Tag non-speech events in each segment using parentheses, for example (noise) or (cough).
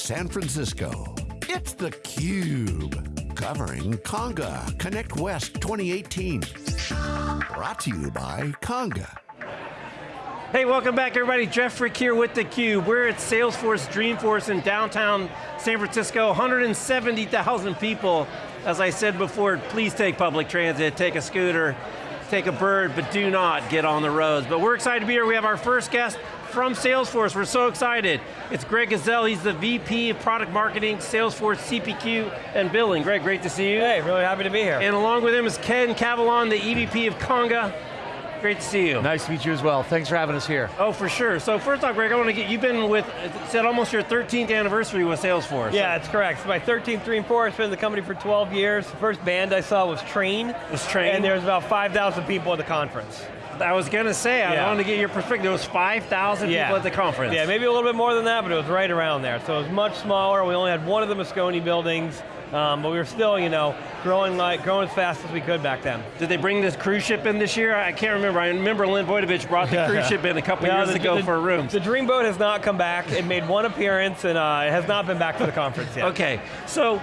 San Francisco. It's theCUBE, covering Conga Connect West 2018. Brought to you by Conga. Hey, welcome back everybody. Jeff Frick here with theCUBE. We're at Salesforce Dreamforce in downtown San Francisco, 170,000 people. As I said before, please take public transit, take a scooter, take a bird, but do not get on the roads. But we're excited to be here. We have our first guest from Salesforce. We're so excited. It's Greg Gsell. He's the VP of Product Marketing, Salesforce CPQ and Billing. Greg, great to see you. Hey, really happy to be here. And along with him is Ken Cavilon, the EVP of Conga. Great to see you. Nice to meet you as well. Thanks for having us here. Oh, for sure. So first off, Greg, I want to get, you've been with, said almost your 13th anniversary with Salesforce. Yeah, that's correct. It's my 13th, 3 and 4. I've been in the company for 12 years. The first band I saw was Train. Was Train. And there was about 5,000 people at the conference. I was going to say, I Yeah. wanted to get your perspective. There was 5,000 Yeah. people at the conference. Yeah, maybe a little bit more than that, but it was right around there. So it was much smaller. We only had one of the Moscone buildings, um, but we were still, you know, growing like growing as fast as we could back then. Did they bring this cruise ship in this year? I can't remember. I remember Lynn Boydovich brought the cruise ship in a couple (laughs) No, years the- ago the- for rooms. The Dreamboat has not come back. It made one appearance and uh, it has not been back to the conference yet. Okay, so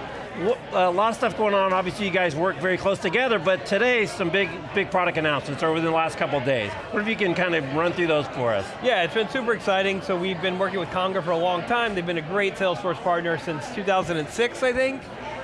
a lot of stuff going on. Obviously, you guys work very close together, but today some big, big product announcements over the last couple days. What if you can kind of run through those for us? Yeah, it's been super exciting. So we've been working with Conga for a long time. They've been a great Salesforce partner since 2006, I think.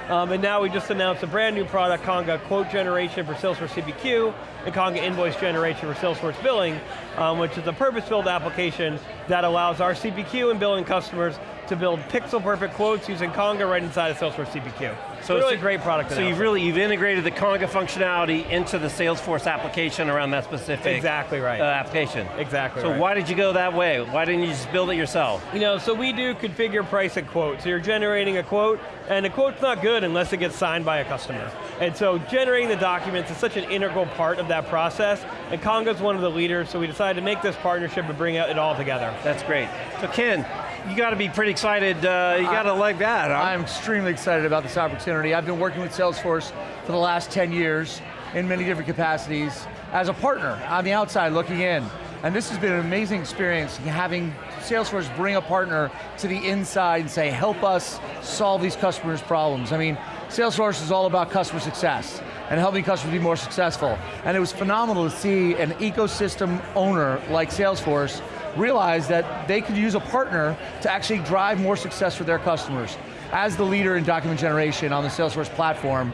Um, and now we just announced a brand new product, Conga Quote Generation for Salesforce CPQ, and Conga Invoice Generation for Salesforce Billing, um, which is a purpose-built application that allows our CPQ and billing customers to build pixel-perfect quotes using Conga right inside of Salesforce CPQ. So really it's- a great product So you've really, you've integrated the Conga functionality into the Salesforce application around that specific Exactly right. uh, application. Exactly So right. why did you go that way? Why didn't you just build it yourself? You know, so we do configure price and quote. So you're generating a quote, and a quote's not good unless it gets signed by a customer. And so generating the documents is such an integral part of that process, and Conga's one of the leaders, so we decided to make this partnership and bring it all together. That's great. So Ken, you got to be pretty excited. Uh, you got to like that, huh? I'm extremely excited about this opportunity. I've been working with Salesforce for the last 10 years in many different capacities as a partner on the outside looking in. And this has been an amazing experience having Salesforce bring a partner to the inside and say, help us solve these customers' problems. I mean, Salesforce is all about customer success and helping customers be more successful. And it was phenomenal to see an ecosystem owner like Salesforce realize that they could use a partner to actually drive more success for their customers. As the leader in document generation on the Salesforce platform,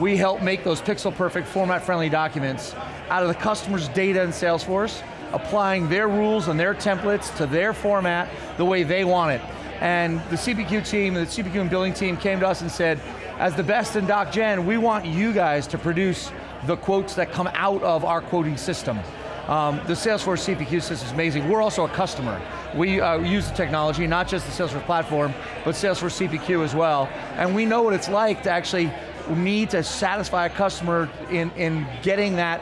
we help make those pixel perfect, format friendly documents out of the customer's data in Salesforce, applying their rules and their templates to their format the way they want it. And the CPQ team, the CPQ and billing team came to us and said, as the best in Doc Gen, we want you guys to produce the quotes that come out of our quoting system. Um, the Salesforce CPQ system is amazing. We're also a customer. We uh, use the technology, not just the Salesforce platform, but Salesforce CPQ as well. And we know what it's like to actually need to satisfy a customer in, in getting that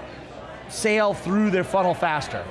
sale through their funnel faster.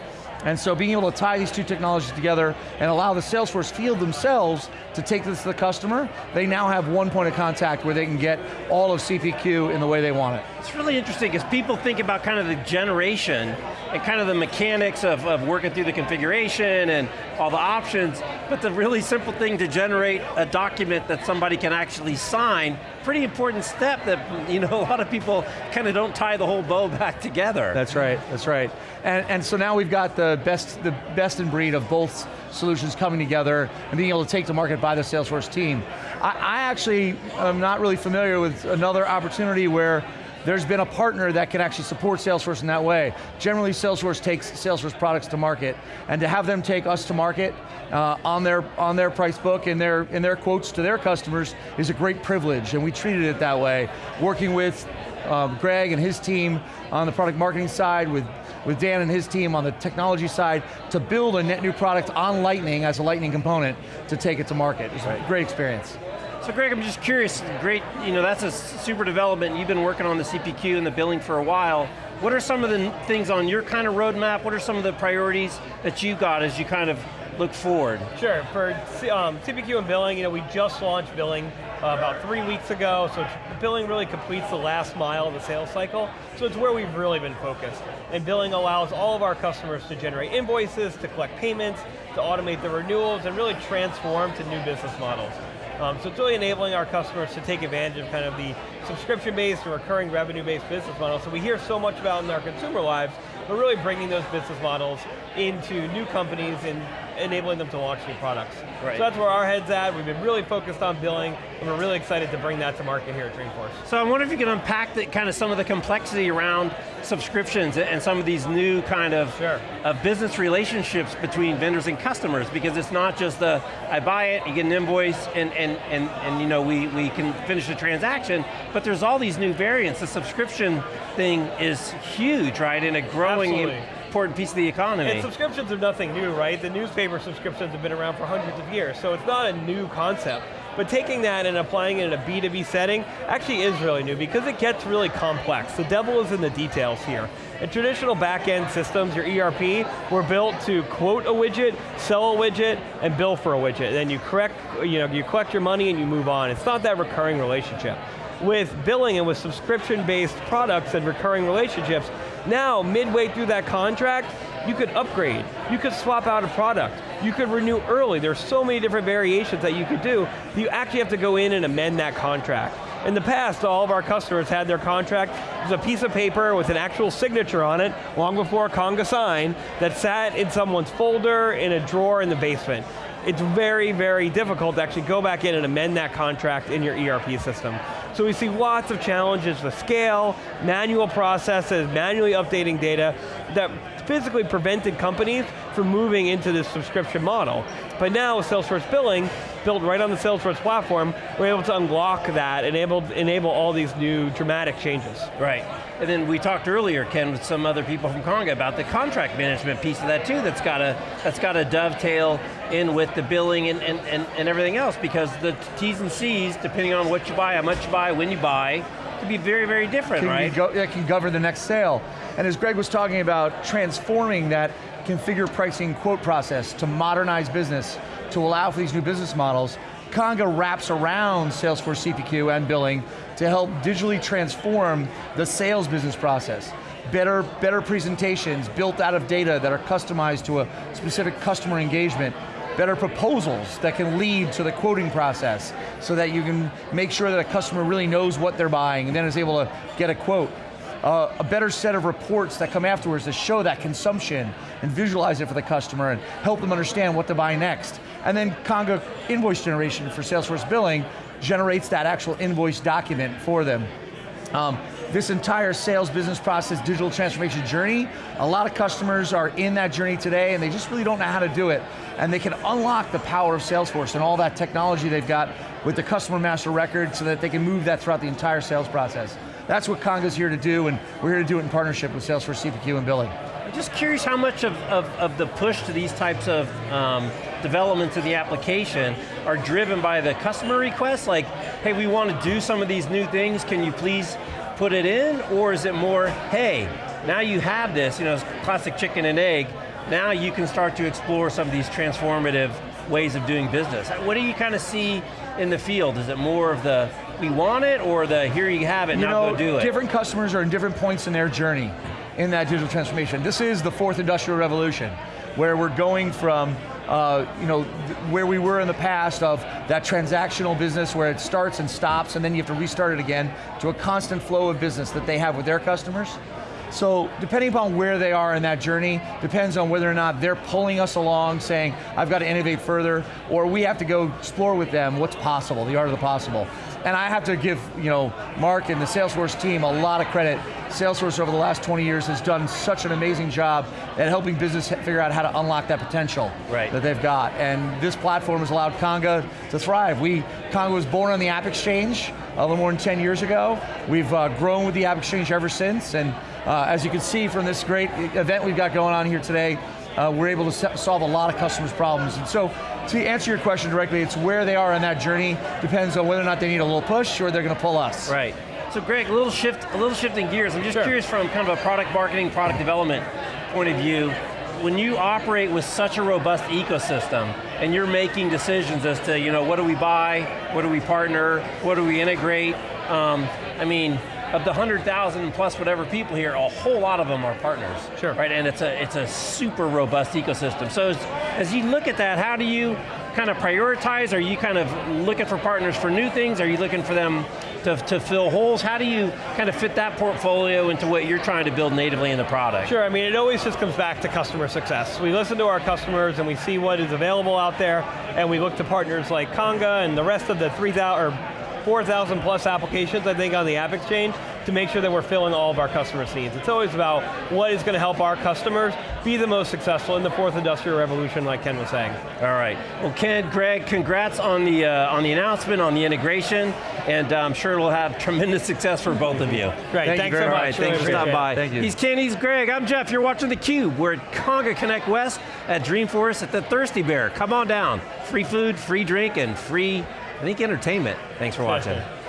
And so being able to tie these two technologies together and allow the Salesforce field themselves to take this to the customer, they now have one point of contact where they can get all of CPQ in the way they want it. It's really interesting because people think about kind of the generation and kind of the mechanics of, of working through the configuration and all the options, but the really simple thing to generate a document that somebody can actually sign, pretty important step that you know (laughs) a lot of people kind of don't tie the whole bow (laughs) back together. That's right, that's right. And, and so now we've got the best, the best in breed of both solutions coming together and being able to take to market by the Salesforce team. I, I actually am not really familiar with another opportunity where there's been a partner that can actually support Salesforce in that way. Generally, Salesforce takes Salesforce products to market, and to have them take us to market uh, on their on their price book and their in their quotes to their customers is a great privilege, and we treated it that way. Working with um, Greg and his team on the product marketing side, with with Dan and his team on the technology side, to build a net new product on Lightning as a Lightning component to take it to market. It's a great experience. So Greg, I'm just curious, great, you know, that's a super development. You've been working on the CPQ and the billing for a while. What are some of the things on your kind of roadmap? What are some of the priorities that you got as you kind of look forward? Sure, for um, CPQ and billing, you know, we just launched billing uh, about three weeks ago, so billing really completes the last mile of the sales cycle, so it's where we've really been focused. And billing allows all of our customers to generate invoices, to collect payments, to automate the renewals, and really transform to new business models. Um, so it's really enabling our customers to take advantage of kind of the subscription-based or recurring revenue-based business model. So we hear so much about in our consumer lives, but really bringing those business models into new companies and enabling them to launch new products. Right. So that's where our head's at. We've been really focused on billing, and we're really excited to bring that to market here at Dreamforce. So I wonder if you can unpack the, kind of some of the complexity around subscriptions and some of these new kind of Sure. uh, business relationships between vendors and customers, because it's not just the, I buy it, you get an invoice, and, and, and, and you know, we, we can finish the transaction, but there's all these new variants. The subscription thing is huge, right, and a growing Absolutely. Important piece of the economy. And subscriptions are nothing new, right? The newspaper subscriptions have been around for hundreds of years, so it's not a new concept. But taking that and applying it in a B2B setting actually is really new because it gets really complex. The devil is in the details here. In traditional back-end systems, your ERP, were built to quote a widget, sell a widget, and bill for a widget. Then you correct, you know, you collect your money and you move on. It's not that recurring relationship. With billing and with subscription-based products and recurring relationships, now, midway through that contract, you could upgrade, you could swap out a product, you could renew early. There's so many different variations that you could do, you actually have to go in and amend that contract. In the past, all of our customers had their contract as a piece of paper with an actual signature on it, long before Conga sign, that sat in someone's folder, in a drawer in the basement. It's very, very difficult to actually go back in and amend that contract in your ERP system. So we see lots of challenges with scale, manual processes, manually updating data that physically prevented companies from moving into this subscription model. But now with Salesforce Billing, built right on the Salesforce platform, we're able to unlock that, enable, enable all these new dramatic changes. Right. And then we talked earlier, Ken, with some other people from Conga about the contract management piece of that too, that's got to that's got to dovetail in with the billing and, and, and, and everything else because the T's and C's, depending on what you buy, how much you buy, when you buy, could be very, very different, can, right? go, yeah, can govern the next sale. And as Greg was talking about, transforming that configure pricing quote process to modernize business, to allow for these new business models, Conga wraps around Salesforce CPQ and billing to help digitally transform the sales business process. Better, better presentations built out of data that are customized to a specific customer engagement, better proposals that can lead to the quoting process so that you can make sure that a customer really knows what they're buying and then is able to get a quote. Uh, a better set of reports that come afterwards to show that consumption and visualize it for the customer and help them understand what to buy next. And then Conga invoice generation for Salesforce billing generates that actual invoice document for them. Um, this entire sales business process digital transformation journey, a lot of customers are in that journey today and they just really don't know how to do it. And they can unlock the power of Salesforce and all that technology they've got with the customer master record so that they can move that throughout the entire sales process. That's what Conga's here to do and we're here to do it in partnership with Salesforce CPQ and billing. I'm just curious how much of, of, of the push to these types of um, developments of the application are driven by the customer requests, like, hey, we want to do some of these new things, can you please put it in? Or is it more, hey, now you have this, you know, classic chicken and egg, now you can start to explore some of these transformative ways of doing business. What do you kind of see in the field? Is it more of the, we want it, or the, here you have it, you now know, go do it? Different customers are in different points in their journey in that digital transformation. This is the fourth industrial revolution, where we're going from uh, you know, where we were in the past of that transactional business where it starts and stops and then you have to restart it again to a constant flow of business that they have with their customers. So depending upon where they are in that journey, depends on whether or not they're pulling us along saying, I've got to innovate further, or we have to go explore with them what's possible, the art of the possible. And I have to give you know, Mark and the Salesforce team a lot of credit. Salesforce over the last 20 years has done such an amazing job at helping business figure out how to unlock that potential right. that they've got. And this platform has allowed Conga to thrive. We, Conga was born on the App Exchange a little more than 10 years ago. We've uh, grown with the App Exchange ever since, and uh, as you can see from this great event we've got going on here today, uh, we're able to solve a lot of customers' problems. And so, to answer your question directly, it's where they are in that journey, depends on whether or not they need a little push or they're going to pull us. Right. So Greg, a little shift, a little shifting gears. I'm just sure. curious from kind of a product marketing, product development point of view, when you operate with such a robust ecosystem and you're making decisions as to, you know, what do we buy, what do we partner, what do we integrate, um, I mean, of the 100,000 plus whatever people here, a whole lot of them are partners. Sure. Right, and it's a, it's a super robust ecosystem. So as, as you look at that, how do you kind of prioritize? Are you kind of looking for partners for new things? Are you looking for them to, to fill holes? How do you kind of fit that portfolio into what you're trying to build natively in the product? Sure, I mean, it always just comes back to customer success. We listen to our customers and we see what is available out there, and we look to partners like Conga and the rest of the 3,000, or 4,000 plus applications, I think, on the App Exchange to make sure that we're filling all of our customers' needs. It's always about what is going to help our customers be the most successful in the fourth industrial revolution, like Ken was saying. All right, well Ken, Greg, congrats on the, uh, on the announcement, on the integration, and uh, I'm sure it'll have tremendous (laughs) success for both of you. Great, Thank thanks you so very much. All right, thanks Really for stopping by. Thank you. He's Ken, he's Greg, I'm Jeff, you're watching theCUBE. We're at Conga Connect West at Dreamforce at the Thirsty Bear. Come on down. Free food, free drink, and free, I think, entertainment. Thanks for watching. (laughs)